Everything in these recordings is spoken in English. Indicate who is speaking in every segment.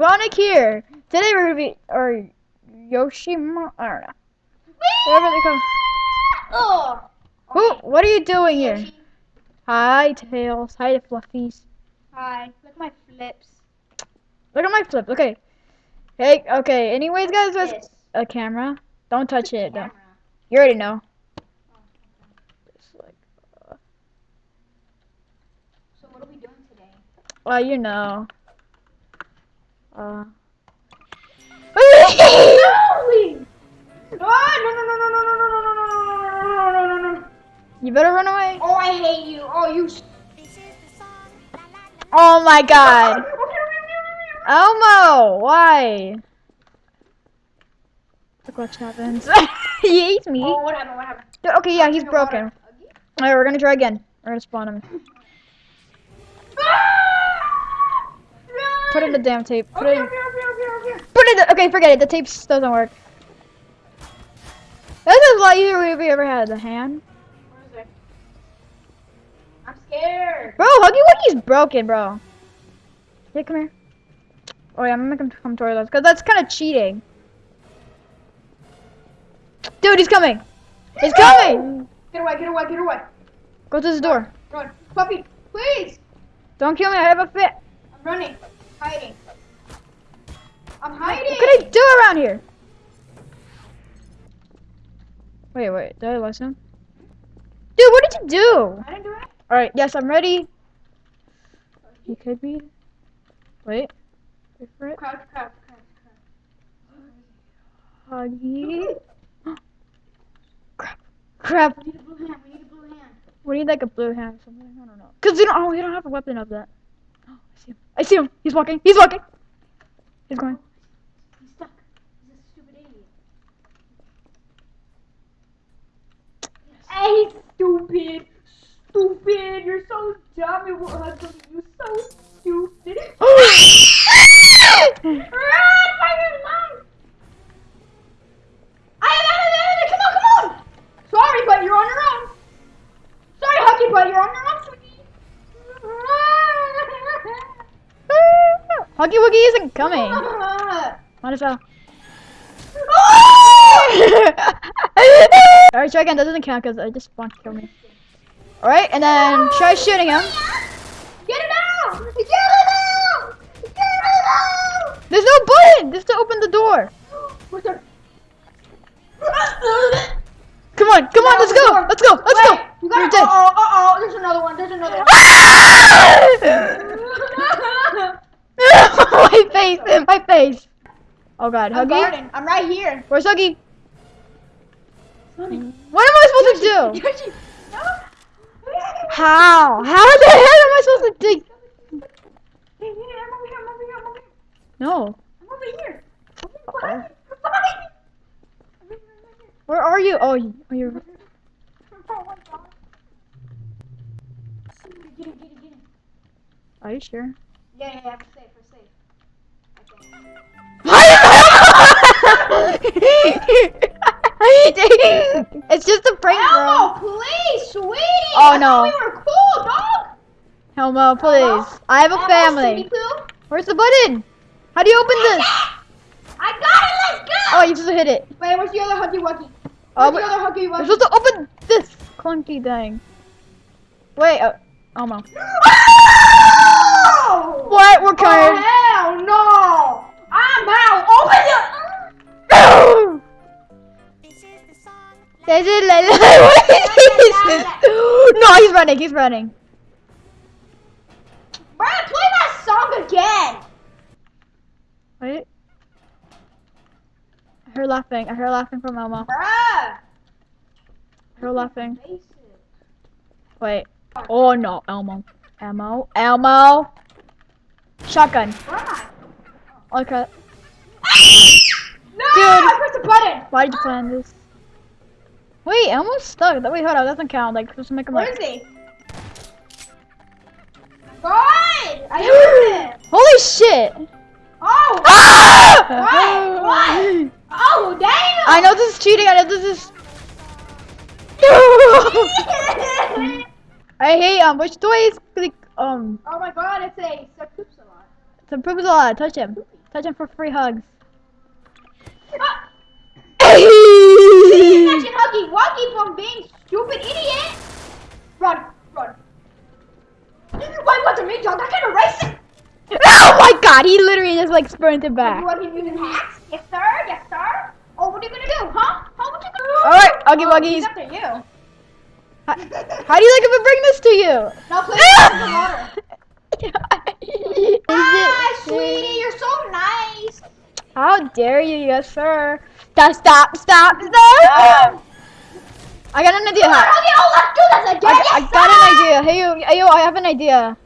Speaker 1: Sonic here. Today we're gonna be or Yoshi. Mo- I don't know. Wherever they come.
Speaker 2: Oh.
Speaker 1: Who? What are you doing here? Hi, Tails. Hi, Fluffies.
Speaker 2: Hi. Look at my flips.
Speaker 1: Look at my flip. Okay. Hey. Okay. Anyways, guys, there's a camera. Don't touch it. Don't. You already know. It's like, uh.
Speaker 2: So what are we doing today?
Speaker 1: well, you know. Uh. You better run away.
Speaker 2: Oh, I hate you. Oh, you.
Speaker 1: Oh my God. Elmo, why? Look what happens. he ate me.
Speaker 2: Oh, what happened? What happened?
Speaker 1: Okay, yeah, he's broken. Alright, we're gonna try again. We're gonna spawn him.
Speaker 2: Ah!
Speaker 1: Put in the damn tape. Put it
Speaker 2: Okay,
Speaker 1: in.
Speaker 2: okay, okay, okay, okay.
Speaker 1: Put it. Okay, forget it. The tape doesn't work. This is a lot easier if we ever had the hand.
Speaker 2: Where is it? I'm scared.
Speaker 1: Bro, Huggy Wuggy's broken, bro. Yeah, come here. Oh yeah, I'm gonna make him come towards us, cause that's kind of cheating. Dude, he's coming. He's coming.
Speaker 2: Get away, get away, get away.
Speaker 1: Go to the door.
Speaker 2: Run. Puppy, please.
Speaker 1: Don't kill me. I have a fit.
Speaker 2: I'm running. Hiding. I'm hiding!
Speaker 1: What can I do around here? Wait, wait. Did I listen? Dude, what did you do?
Speaker 2: I didn't do it.
Speaker 1: All right. Yes, I'm ready. You could be. Wait. Wait for it.
Speaker 2: Crouch, crouch, crouch, crouch.
Speaker 1: Huggy. Crap. Crap.
Speaker 2: We need a blue hand. We need a blue hand.
Speaker 1: We need like a blue hand or something. I don't know. Cause we don't. Oh, we don't have a weapon of that. Oh, I see him. I see him. He's walking. He's walking. He's going.
Speaker 2: He's stuck. He's a stupid idiot. Hey, stupid. Stupid. You're so dumb. It won't have something. You're so stupid. Run for your Huggy
Speaker 1: Wuggy isn't coming. Might as well. Alright, try again. That doesn't count because I just want to kill me. Alright, and then try shooting him.
Speaker 2: Get it out! Get it out! Get it out!
Speaker 1: There's no button! Just to open the door. Come on, come on, let's go! Let's go! Let's go!
Speaker 2: Wait, You
Speaker 1: You're
Speaker 2: got
Speaker 1: dead.
Speaker 2: Uh oh, uh oh, there's another one, there's another one.
Speaker 1: my face! My face! Oh god,
Speaker 2: I'm
Speaker 1: Huggy?
Speaker 2: I'm right here.
Speaker 1: Where's Huggy? What am I supposed to do?
Speaker 2: Yoshi. No.
Speaker 1: How? How the hell am I supposed to dig?
Speaker 2: Hey, hey, I'm over here, I'm over here, I'm over here.
Speaker 1: No.
Speaker 2: I'm over here.
Speaker 1: Uh-oh.
Speaker 2: Behind me, behind me. I'm right here, I'm right here.
Speaker 1: Where are you? Oh, you- oh you're.
Speaker 2: Oh my god. Get get get.
Speaker 1: Are you sure?
Speaker 2: Yeah, yeah, yeah, Elmo, please. I
Speaker 1: have a
Speaker 2: Elmo,
Speaker 1: family. Where's the button? How do you open this?
Speaker 2: I got it. Let's go.
Speaker 1: Oh, you just hit it.
Speaker 2: Wait, where's the other huggy wuggy?
Speaker 1: Oh,
Speaker 2: Where's the other huggy
Speaker 1: you're
Speaker 2: wuggy?
Speaker 1: supposed to open this clunky thing. Wait, uh, Elmo.
Speaker 2: Oh!
Speaker 1: What? We're
Speaker 2: Oh,
Speaker 1: coming.
Speaker 2: hell no! I'm out. Open the.
Speaker 1: This is like, what is this? No, he's running. He's running.
Speaker 2: Bruh, play that song again.
Speaker 1: Wait. I heard laughing. I heard laughing from Elmo.
Speaker 2: Bruh.
Speaker 1: I heard laughing. Wait. Oh no, Elmo. Elmo. Elmo. Shotgun.
Speaker 2: Where am I?
Speaker 1: Okay.
Speaker 2: No!
Speaker 1: Dude.
Speaker 2: I pressed the button.
Speaker 1: Why did you plan this? Wait, Elmo's stuck. Wait, hold on. That doesn't count. Like, just make him
Speaker 2: Where
Speaker 1: like.
Speaker 2: is he? God! I heard it.
Speaker 1: Holy shit!
Speaker 2: Oh!
Speaker 1: Ah!
Speaker 2: What? What? Oh, damn!
Speaker 1: I know this is cheating. I know this is. I hate um. Which toy is like um?
Speaker 2: oh my god, it's a, it's a poops a lot.
Speaker 1: To prove a lot. Touch him. Touch him for free hugs.
Speaker 2: Ah! Imagine Huggy Wuggy from being stupid idiot. Run, run. Why wasn't me, John? That kind of it.
Speaker 1: Oh my god, he literally just like sprinted back.
Speaker 2: You want him using hacks? Yes, sir. Yes, what are you gonna do, huh? Huh? What you gonna do?
Speaker 1: Alright, Huggy
Speaker 2: Oh,
Speaker 1: Wuggies.
Speaker 2: he's after you.
Speaker 1: How, how do you like if I bring this to you?
Speaker 2: Now with the water. Ah, sweetie, you're so nice.
Speaker 1: How dare you, yes sir. Stop, stop, stop, stop! I got an idea.
Speaker 2: Come on,
Speaker 1: How,
Speaker 2: Huggy. Oh, let's do this again.
Speaker 1: I, I got
Speaker 2: sir.
Speaker 1: an idea. Hey yo, hey yo, I have an idea.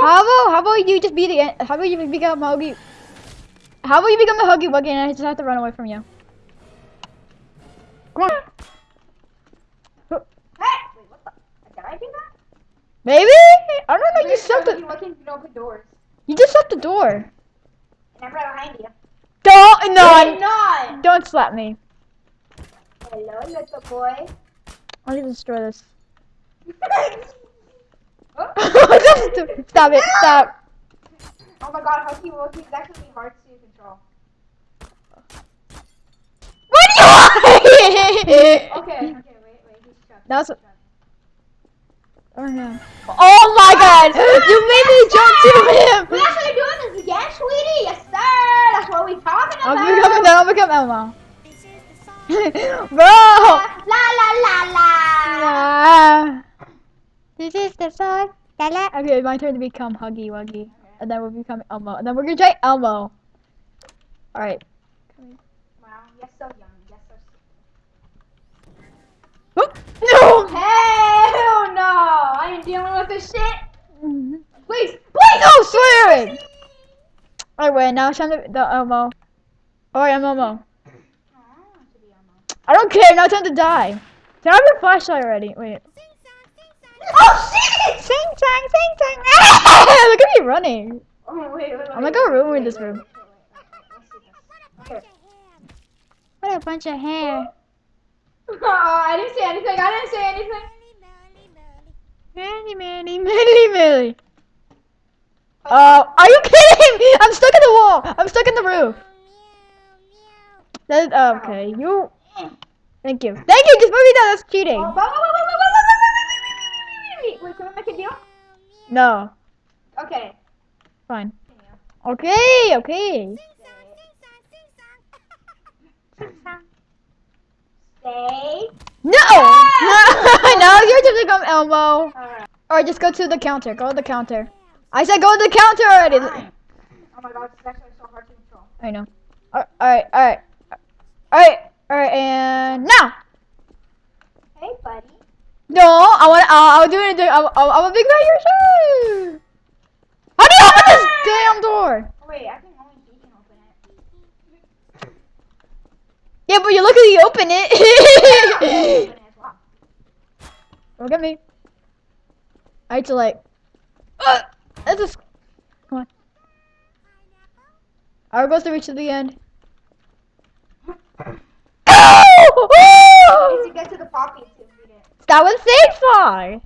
Speaker 1: How about how about you just be the how about you become huggy? How about you become a huggy wuggy and I just have to run away from you? Come on.
Speaker 2: Hey, wait, what the? Did I do that?
Speaker 1: Maybe? I don't know. You shut the
Speaker 2: Wuggy can open doors.
Speaker 1: you just shut the door.
Speaker 2: And I'm right behind you.
Speaker 1: Don't no
Speaker 2: not.
Speaker 1: don't slap me.
Speaker 2: Hello, little boy.
Speaker 1: I'll just destroy this.
Speaker 2: oh.
Speaker 1: Just- stop it! Stop!
Speaker 2: oh my god, Huggy Wuggy is actually hard to control.
Speaker 1: What do you want?
Speaker 2: Okay, okay, wait, wait, he's trapped.
Speaker 1: That was-
Speaker 2: he's trapped.
Speaker 1: Oh no! Oh my God! You made me jump to him.
Speaker 2: We actually doing this again, sweetie? Yes, sir. That's what we talking about!
Speaker 1: I'll
Speaker 2: about.
Speaker 1: become I'll become Elmo. Bro!
Speaker 2: La la la la.
Speaker 1: Ah. This is the song. La la. Okay, my turn to become Huggy Wuggy, and then we'll become Elmo, and then we're gonna try Elmo. All right.
Speaker 2: Wow, you're so young.
Speaker 1: No.
Speaker 2: Hell no! I ain't dealing with this shit.
Speaker 1: Mhm.
Speaker 2: Please, please.
Speaker 1: No swearing. Alright, wait. Now it's time to the Elmo. Alright, I'm Elmo. I don't care. Now it's time to die. I have your flashlight already? Wait.
Speaker 2: Oh shit!
Speaker 1: Sing song, sing. Ah! Look at me running.
Speaker 2: Oh wait, wait, wait.
Speaker 1: I'm like a room in this room. What a bunch of hair.
Speaker 2: Oh, I didn't say anything. I didn't say anything.
Speaker 1: Manny, Manny, Manny, Manny. Oh, are you kidding? Me? I'm stuck in the wall. I'm stuck in the roof. That, okay, you. Thank you. Thank you. Just move me down. That's cheating.
Speaker 2: Wait, can we make a deal?
Speaker 1: No.
Speaker 2: Okay.
Speaker 1: Fine. Okay. Okay.
Speaker 2: Stay.
Speaker 1: No. No. no. You're just become Elmo.
Speaker 2: Alright.
Speaker 1: Or just go to the counter. Go to the counter. I said go to the counter already.
Speaker 2: Fine. Oh my god, it's actually so hard to control.
Speaker 1: I know. All right. All right. All right. All right. And now.
Speaker 2: Hey, buddy.
Speaker 1: No, I want. I'll, I'll do it. I'm, I'm, I'm a big man. You're sure. How do you open this damn door?
Speaker 2: Oh, wait, I think only can open it.
Speaker 1: Yeah, but you look at you open it.
Speaker 2: it as well.
Speaker 1: look at me. I had to like. Uh, that's just. Come on. Our goal is to reach to the end. Oh!
Speaker 2: To get to the poppy to read it.
Speaker 1: That was safe far.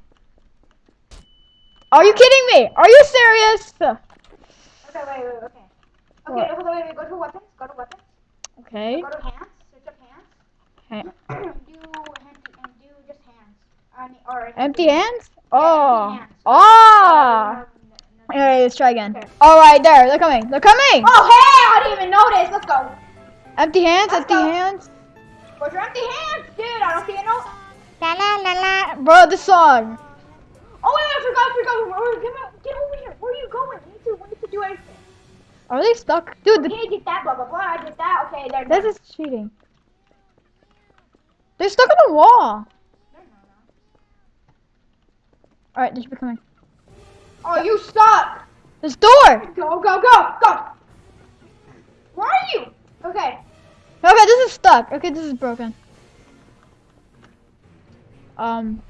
Speaker 1: Are you kidding me? Are you serious?
Speaker 2: Okay, wait, wait, okay. Okay,
Speaker 1: What?
Speaker 2: hold on, wait, wait, go to weapons, go to weapons,
Speaker 1: Okay.
Speaker 2: go to hands, search up hands.
Speaker 1: Okay.
Speaker 2: do and do just hands. I mean, or
Speaker 1: Empty hands? Oh.
Speaker 2: empty hands. No- no-
Speaker 1: Alright, let's try again.
Speaker 2: Okay.
Speaker 1: Alright, there. They're coming. They're coming.
Speaker 2: Oh, hey, I didn't even notice. Let's go.
Speaker 1: Empty hands,
Speaker 2: Let's
Speaker 1: empty
Speaker 2: go.
Speaker 1: hands.
Speaker 2: Where's your empty hands? Dude, I don't see a note.
Speaker 1: La la la la. Bro, the song.
Speaker 2: Oh, wait, I forgot, I forgot. Get, get over here. Where are you going? We need to, we need to do everything.
Speaker 1: Are they stuck? Dude, the,
Speaker 2: did that, blah, blah, blah. I did that. Okay,
Speaker 1: this is cheating. They're stuck on the wall.
Speaker 2: No, no, no.
Speaker 1: Alright, they should be coming.
Speaker 2: Oh, you stuck.
Speaker 1: This door.
Speaker 2: Go, go, go, go. Where are you? Okay.
Speaker 1: Okay, this is stuck. Okay, this is broken. Um.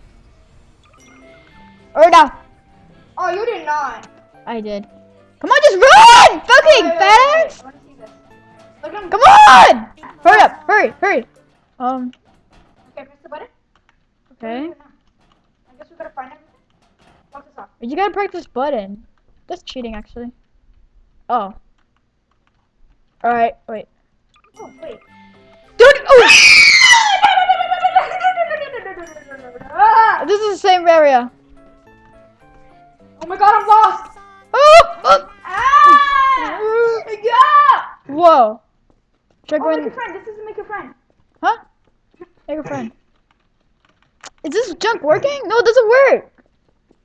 Speaker 1: Or now.
Speaker 2: Oh, you did not.
Speaker 1: I did. Come on, just run! Fucking
Speaker 2: Wait, wait,
Speaker 1: fat ass!
Speaker 2: wait. Let me see this. Look at
Speaker 1: Come on! Hurry up! Hurry! Hurry! Um.
Speaker 2: Okay, press the button.
Speaker 1: Okay.
Speaker 2: I guess we gotta find everything. Lock this off.
Speaker 1: You gotta break this button. That's cheating, actually. Oh. Alright, wait.
Speaker 2: Oh, wait.
Speaker 1: Dude! Oh!
Speaker 2: Ah!
Speaker 1: This is the same area.
Speaker 2: Oh my god, I'm lost!
Speaker 1: Oh! oh.
Speaker 2: Ah! Yeah!
Speaker 1: Whoa. Should I
Speaker 2: Oh, make
Speaker 1: in?
Speaker 2: a friend. This is make a friend.
Speaker 1: Huh? Make a friend. Is this junk working? No, it doesn't work.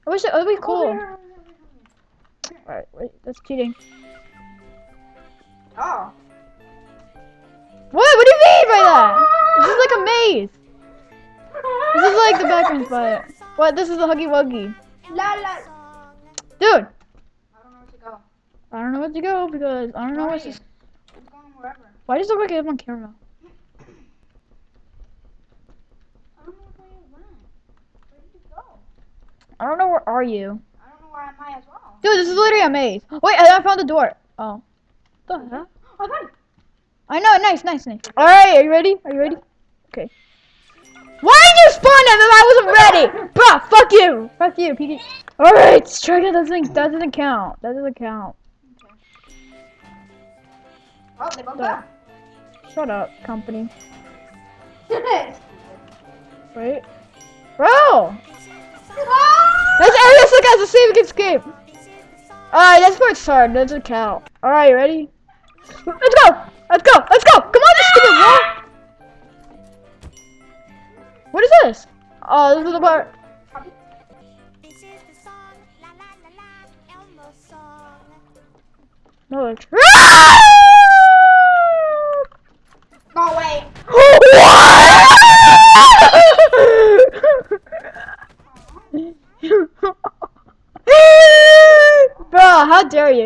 Speaker 1: I wish it would be
Speaker 2: Oh,
Speaker 1: cool.
Speaker 2: here.
Speaker 1: Alright, wait, that's cheating.
Speaker 2: Oh.
Speaker 1: What? What do you mean by that? This is like a ah. maze. This is like the background spot. What? This is the Huggy Wuggy.
Speaker 2: La la.
Speaker 1: Dude!
Speaker 2: I don't know where to go.
Speaker 1: I don't know where to go because I don't know
Speaker 2: Where
Speaker 1: what's this.
Speaker 2: Going wherever.
Speaker 1: Why does it I'm on camera?
Speaker 2: I don't know where you went. Where did you go?
Speaker 1: I don't know where are you.
Speaker 2: I don't know where am I as well.
Speaker 1: Dude, this is literally a maze. Wait, I I found the door. Oh. The heck?
Speaker 2: Oh, oh God.
Speaker 1: I know, nice, nice, nice. Alright, are you ready? Are you ready? Okay. Why did you spawn him if I wasn't ready? Bruh, fuck you! Fuck you, PK. Alright, strike it doesn't that doesn't count. That doesn't count.
Speaker 2: Oh, they
Speaker 1: Duh. Shut up, company. Wait. Bro! Let's look as a see if we can escape. Alright, that's it's hard. Doesn't count. Alright, ready? Let's go! Let's go! Let's go! Come on, this stupid wall! What is this? Oh, this is the part. No, it's.
Speaker 2: Go away.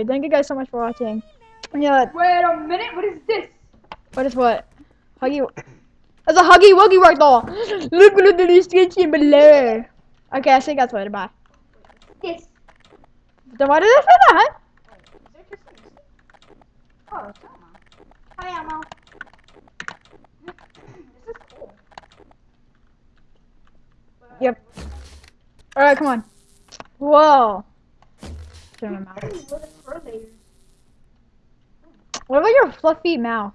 Speaker 1: Thank you guys so much for watching. Yeah,
Speaker 2: Wait a minute. What is this?
Speaker 1: what is what? Huggy. It's a Huggy Wuggy right there. Look at the description below. Okay, I think that's what. Bye.
Speaker 2: This.
Speaker 1: Then why did I say that?
Speaker 2: Is there just? Oh. Hi, Elmo. this is cool.
Speaker 1: Yep. Alright, come on. Whoa. Turn my mouth.
Speaker 2: Layers?
Speaker 1: What about your fluffy mouth?